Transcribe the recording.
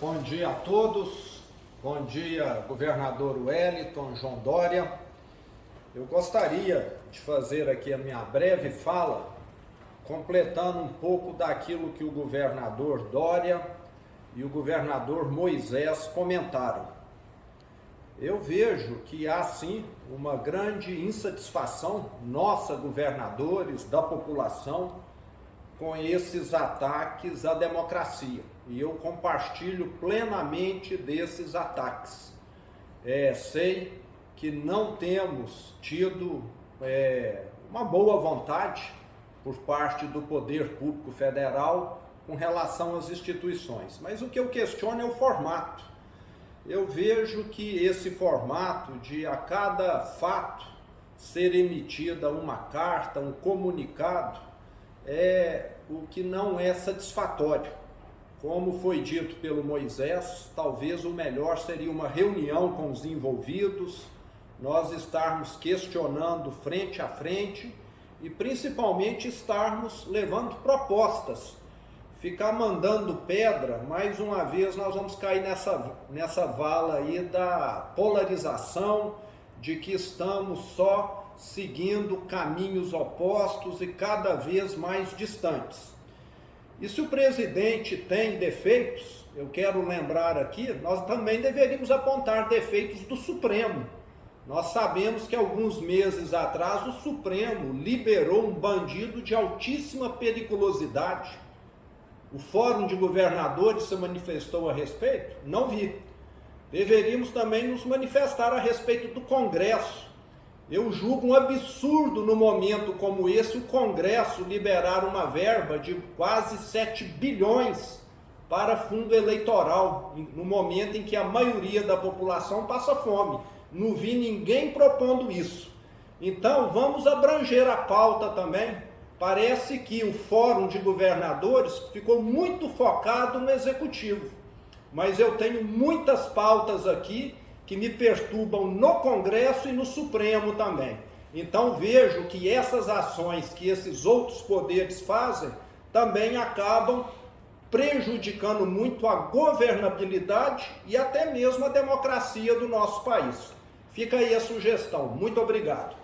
Bom dia a todos, bom dia governador Wellington, João Dória. Eu gostaria de fazer aqui a minha breve fala, completando um pouco daquilo que o governador Dória e o governador Moisés comentaram. Eu vejo que há sim uma grande insatisfação nossa, governadores, da população, com esses ataques à democracia. E eu compartilho plenamente desses ataques. É, sei que não temos tido é, uma boa vontade por parte do poder público federal com relação às instituições. Mas o que eu questiono é o formato. Eu vejo que esse formato de a cada fato ser emitida uma carta, um comunicado, é o que não é satisfatório. Como foi dito pelo Moisés, talvez o melhor seria uma reunião com os envolvidos, nós estarmos questionando frente a frente e principalmente estarmos levando propostas. Ficar mandando pedra, mais uma vez nós vamos cair nessa, nessa vala aí da polarização, de que estamos só seguindo caminhos opostos e cada vez mais distantes. E se o presidente tem defeitos, eu quero lembrar aqui, nós também deveríamos apontar defeitos do Supremo. Nós sabemos que alguns meses atrás o Supremo liberou um bandido de altíssima periculosidade. O Fórum de Governadores se manifestou a respeito? Não vi. Deveríamos também nos manifestar a respeito do Congresso eu julgo um absurdo no momento como esse o Congresso liberar uma verba de quase 7 bilhões para fundo eleitoral, no momento em que a maioria da população passa fome. Não vi ninguém propondo isso. Então, vamos abranger a pauta também. Parece que o Fórum de Governadores ficou muito focado no Executivo. Mas eu tenho muitas pautas aqui que me perturbam no Congresso e no Supremo também. Então vejo que essas ações que esses outros poderes fazem também acabam prejudicando muito a governabilidade e até mesmo a democracia do nosso país. Fica aí a sugestão. Muito obrigado.